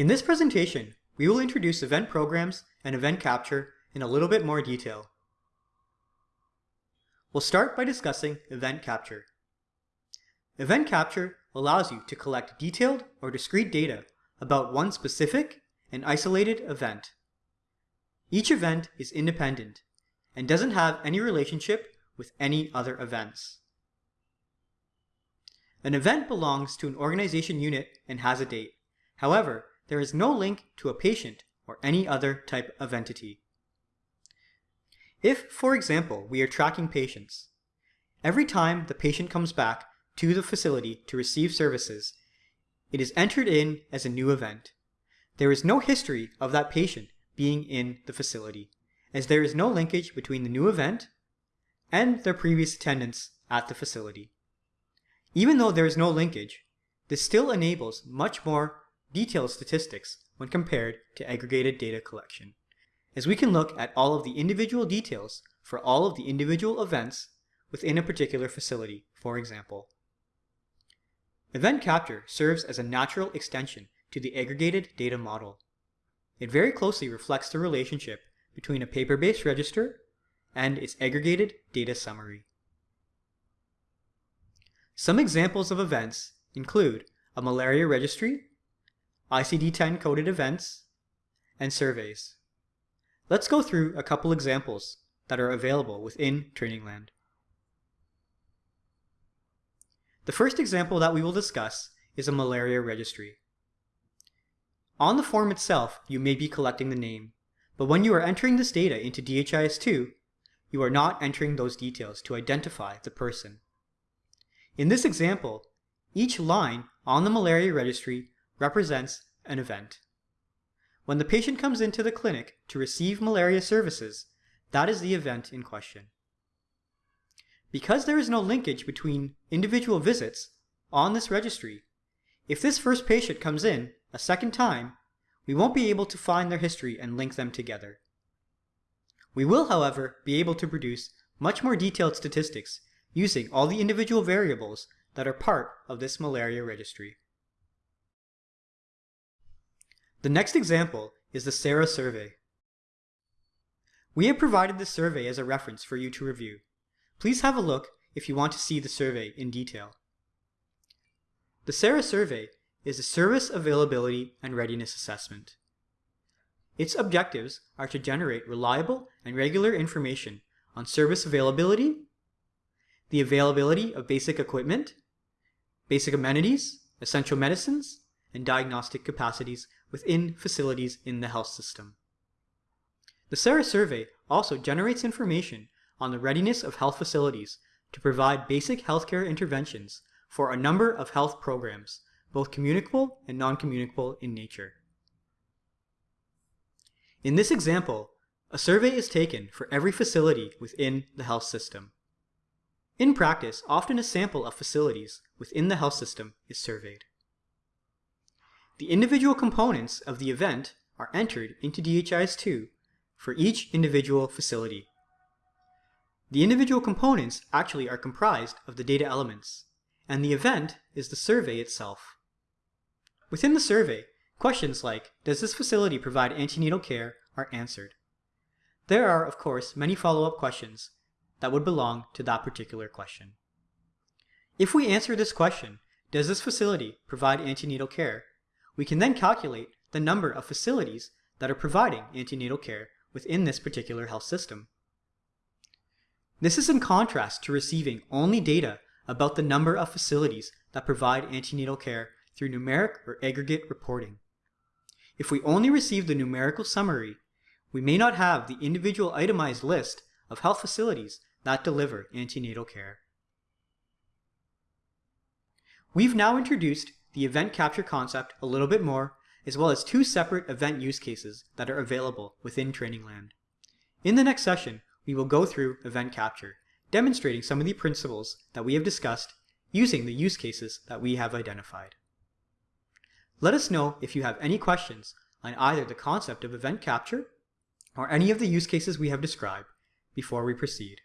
In this presentation, we will introduce event programs and event capture in a little bit more detail. We'll start by discussing event capture. Event capture allows you to collect detailed or discrete data about one specific and isolated event. Each event is independent and doesn't have any relationship with any other events. An event belongs to an organization unit and has a date. However, there is no link to a patient or any other type of entity. If, for example, we are tracking patients, every time the patient comes back to the facility to receive services, it is entered in as a new event. There is no history of that patient being in the facility, as there is no linkage between the new event and their previous attendance at the facility. Even though there is no linkage, this still enables much more detailed statistics when compared to aggregated data collection, as we can look at all of the individual details for all of the individual events within a particular facility, for example. Event capture serves as a natural extension to the aggregated data model. It very closely reflects the relationship between a paper-based register and its aggregated data summary. Some examples of events include a malaria registry ICD-10 coded events, and surveys. Let's go through a couple examples that are available within Trainingland. The first example that we will discuss is a malaria registry. On the form itself, you may be collecting the name, but when you are entering this data into DHIS2, you are not entering those details to identify the person. In this example, each line on the malaria registry represents an event. When the patient comes into the clinic to receive malaria services, that is the event in question. Because there is no linkage between individual visits on this registry, if this first patient comes in a second time, we won't be able to find their history and link them together. We will, however, be able to produce much more detailed statistics using all the individual variables that are part of this malaria registry. The next example is the SARA survey. We have provided this survey as a reference for you to review. Please have a look if you want to see the survey in detail. The SARA survey is a Service Availability and Readiness Assessment. Its objectives are to generate reliable and regular information on service availability, the availability of basic equipment, basic amenities, essential medicines, and diagnostic capacities within facilities in the health system. The SARA survey also generates information on the readiness of health facilities to provide basic healthcare interventions for a number of health programs, both communicable and non-communicable in nature. In this example, a survey is taken for every facility within the health system. In practice, often a sample of facilities within the health system is surveyed. The individual components of the event are entered into DHIS2 for each individual facility. The individual components actually are comprised of the data elements, and the event is the survey itself. Within the survey, questions like, does this facility provide antenatal care are answered. There are, of course, many follow-up questions that would belong to that particular question. If we answer this question, does this facility provide antenatal care, we can then calculate the number of facilities that are providing antenatal care within this particular health system. This is in contrast to receiving only data about the number of facilities that provide antenatal care through numeric or aggregate reporting. If we only receive the numerical summary, we may not have the individual itemized list of health facilities that deliver antenatal care. We've now introduced the event capture concept a little bit more, as well as two separate event use cases that are available within Trainingland. In the next session, we will go through event capture, demonstrating some of the principles that we have discussed using the use cases that we have identified. Let us know if you have any questions on either the concept of event capture or any of the use cases we have described before we proceed.